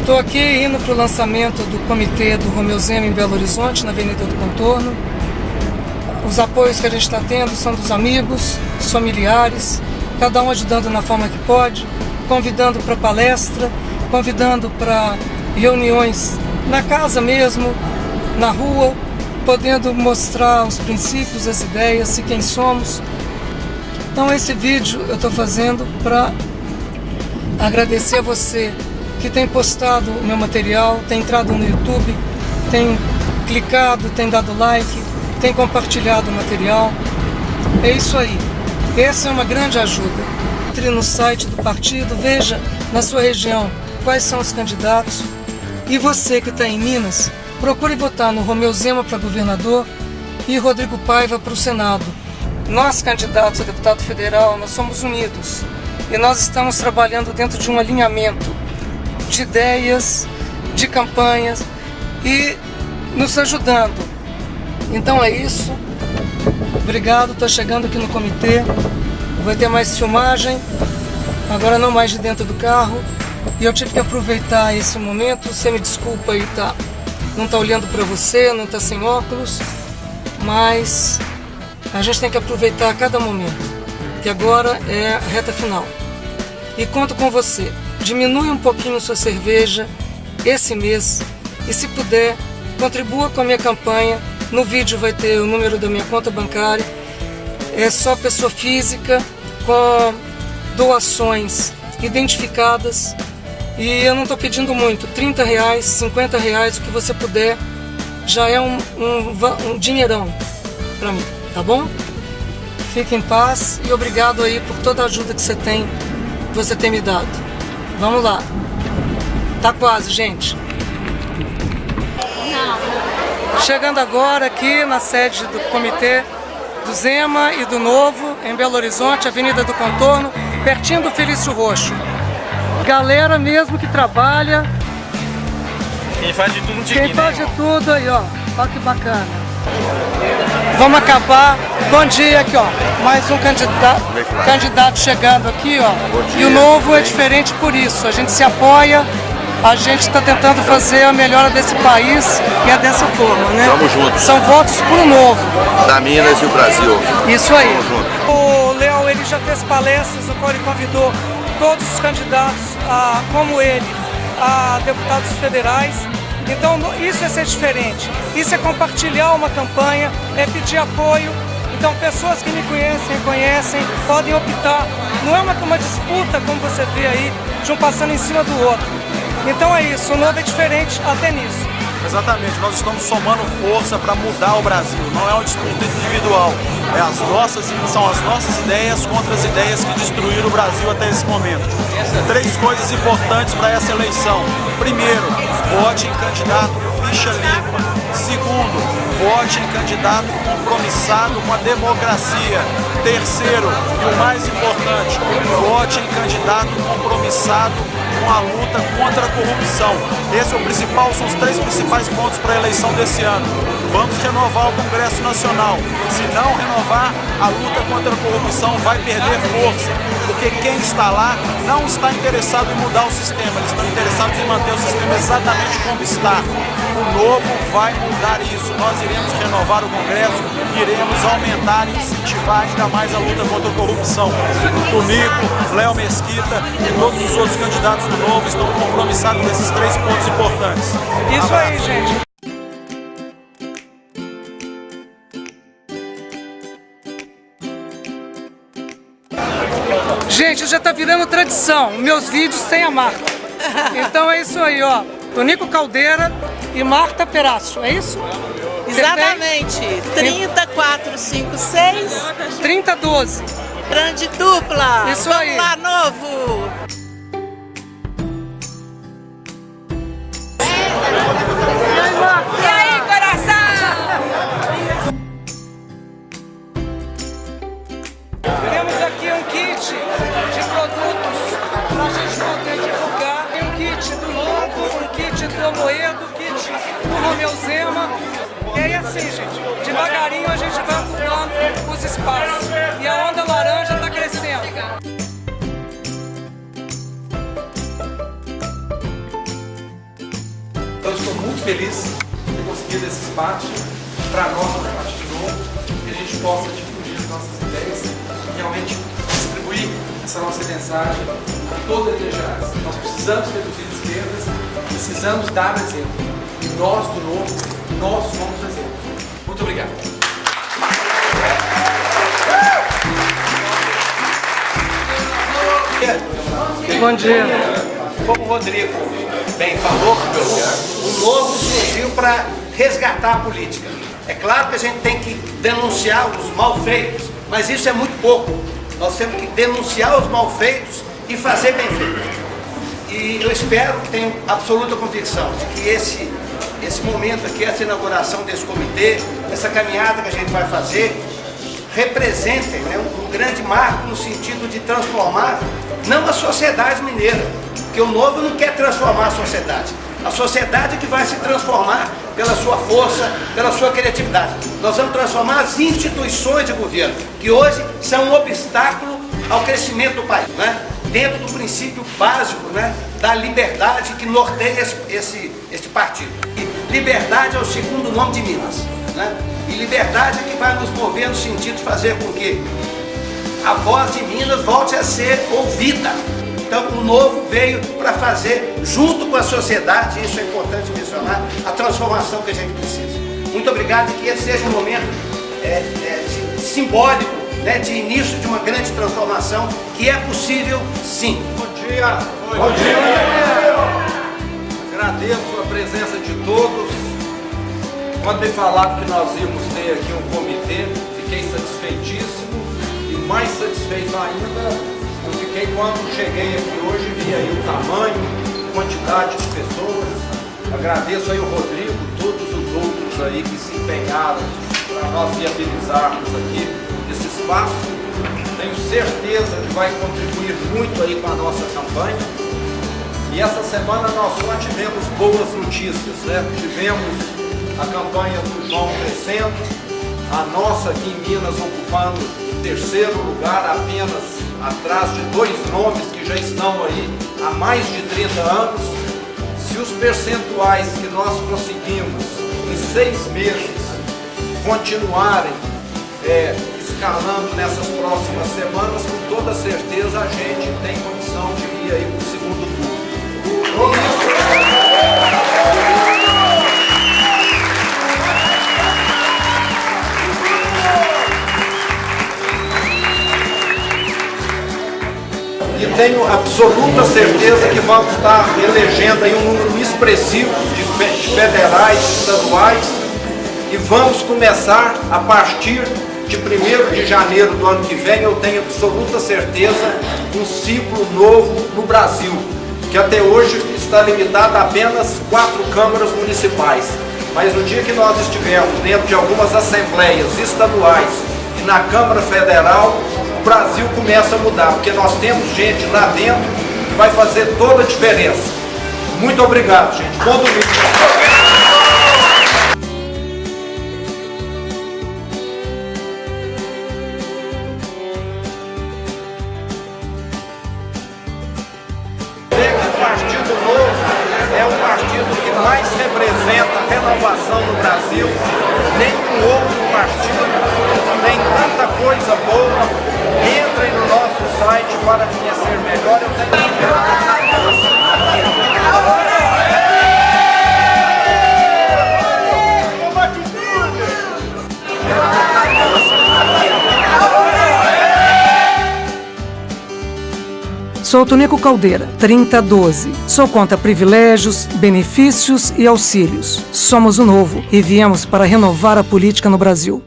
Estou aqui indo para o lançamento do comitê do Romeu Zema em Belo Horizonte, na Avenida do Contorno. Os apoios que a gente está tendo são dos amigos, dos familiares, cada um ajudando na forma que pode, convidando para palestra, convidando para reuniões na casa mesmo, na rua, podendo mostrar os princípios, as ideias e quem somos. Então esse vídeo eu estou fazendo para agradecer a você que tem postado o meu material, tem entrado no YouTube, tem clicado, tem dado like, tem compartilhado o material. É isso aí. Essa é uma grande ajuda. Entre no site do partido, veja na sua região quais são os candidatos. E você que está em Minas, procure votar no Romeu Zema para governador e Rodrigo Paiva para o Senado. Nós, candidatos a deputado federal, nós somos unidos e nós estamos trabalhando dentro de um alinhamento de ideias, de campanhas e nos ajudando. Então é isso. Obrigado, estou chegando aqui no comitê. Vai ter mais filmagem, agora não mais de dentro do carro. E eu tive que aproveitar esse momento. Você me desculpa aí, tá? Não tá olhando para você, não tá sem óculos, mas a gente tem que aproveitar cada momento, que agora é a reta final. E conto com você. Diminui um pouquinho sua cerveja esse mês e se puder, contribua com a minha campanha no vídeo vai ter o número da minha conta bancária. É só pessoa física com doações identificadas. E eu não estou pedindo muito, 30 reais, 50 reais, o que você puder, já é um, um, um dinheirão para mim, tá bom? Fique em paz e obrigado aí por toda a ajuda que você tem, você tem me dado. Vamos lá. Tá quase, gente. Chegando agora aqui na sede do comitê do Zema e do Novo, em Belo Horizonte, Avenida do Contorno, pertinho do Felício Roxo. Galera mesmo que trabalha. Quem faz de tudo um Quem faz de tudo aí, ó. Olha que bacana. Vamos acabar. Bom dia aqui, ó. Mais um candidato, candidato chegando aqui, ó. E o novo é diferente por isso. A gente se apoia a gente está tentando fazer a melhora desse país e é dessa forma, né? Vamos juntos. São votos por novo. Da Minas e o Brasil. Isso aí. O Léo, ele já fez palestras no qual ele convidou todos os candidatos, a, como ele, a deputados federais. Então isso é ser diferente, isso é compartilhar uma campanha, é pedir apoio. Então pessoas que me conhecem, conhecem, podem optar. Não é uma, uma disputa, como você vê aí, de um passando em cima do outro. Então é isso, o novo é diferente até nisso. Exatamente, nós estamos somando força para mudar o Brasil, não é uma disputa individual, é as nossas, são as nossas ideias contra as ideias que destruíram o Brasil até esse momento. Três coisas importantes para essa eleição. Primeiro, vote em candidato ficha limpa. Segundo, vote em candidato compromissado com a democracia. Terceiro, e o mais importante, vote em candidato compromissado com a luta contra a corrupção. Esse é o principal, são os três principais pontos para a eleição desse ano. Vamos renovar o Congresso Nacional. Se não renovar, a luta contra a corrupção vai perder força, porque quem está lá não está interessado em mudar o sistema, eles estão interessados em manter o sistema exatamente como está. O novo vai mudar isso. Nós iremos renovar o Congresso, iremos aumentar e incentivar ainda mais a luta contra a corrupção. O Tunico, Léo Mesquita e todos os outros candidatos do Novo estão compromissados nesses três pontos importantes. Isso aí, gente. Gente, já tá virando tradição. Meus vídeos têm a Marta. Então é isso aí, ó. Tonico Caldeira e Marta Peraço, é isso? Exatamente. 30456 3012. Grande dupla. Isso Vamos aí. lá, novo. E aí, coração? Temos aqui um kit kit do Amoedo, um kit do Romeu Zema. E aí assim, gente, devagarinho a gente vai ocupando os espaços. E a onda laranja está crescendo. muito feliz de ter conseguido esse espaço para nós, do Partido Novo, que a gente possa difundir as nossas ideias e realmente distribuir essa nossa mensagem a toda a. Nós precisamos reduzir precisamos dar exemplo. E nós, do Novo, nós somos exemplo. Muito obrigado. Bom dia. Como o Rodrigo bem falou, o novo surgiu para resgatar a política. É claro que a gente tem que denunciar os malfeitos, mas isso é muito pouco. Nós temos que denunciar os malfeitos e fazer bem feito. E eu espero, tenho absoluta convicção de que esse, esse momento aqui, essa inauguração desse comitê, essa caminhada que a gente vai fazer, representem né, um, um grande marco no sentido de transformar não a sociedade mineira, porque o novo não quer transformar a sociedade. A sociedade que vai se transformar pela sua força, pela sua criatividade. Nós vamos transformar as instituições de governo, que hoje são um obstáculo ao crescimento do país, né? Dentro do princípio básico né? da liberdade que norteia esse, esse, esse partido. E liberdade é o segundo nome de Minas. Né? E liberdade é que vai nos mover no sentido de fazer com que a voz de Minas volte a ser ouvida. Então o novo veio para fazer, junto com a sociedade, isso é importante mencionar, a transformação que a gente precisa. Muito obrigado e que esse seja um momento é, é, simbólico, né, de início de uma grande transformação, que é possível sim. Bom dia! Bom dia! Agradeço a presença de todos. Quando me falaram que nós íamos ter aqui um comitê, fiquei satisfeitíssimo mais satisfeito ainda eu fiquei quando cheguei aqui hoje e vi aí o tamanho, quantidade de pessoas. Agradeço aí o Rodrigo, todos os outros aí que se empenharam para nós viabilizarmos aqui espaço. Tenho certeza que vai contribuir muito aí com a nossa campanha. E essa semana nós só tivemos boas notícias, né? Tivemos a campanha do João crescendo, a nossa aqui em Minas ocupando terceiro lugar apenas atrás de dois nomes que já estão aí há mais de 30 anos. Se os percentuais que nós conseguimos em seis meses continuarem é, escalando nessas próximas semanas, com toda certeza a gente tem condição de ir aí para o segundo turno. e tenho absoluta certeza que vamos estar elegendo aí um número expressivo de federais, estaduais e vamos começar a partir de 1 de janeiro do ano que vem, eu tenho absoluta certeza, um ciclo novo no Brasil, que até hoje está limitado a apenas quatro câmaras municipais. Mas no dia que nós estivermos dentro de algumas assembleias estaduais e na Câmara Federal, o Brasil começa a mudar, porque nós temos gente lá dentro que vai fazer toda a diferença. Muito obrigado, gente. Bom domingo. Representa a renovação no Brasil. Nenhum outro partido tem tanta coisa boa Entrem no nosso site para conhecer melhor. Sou Tonico Caldeira, 3012. Sou contra privilégios, benefícios e auxílios. Somos o novo e viemos para renovar a política no Brasil.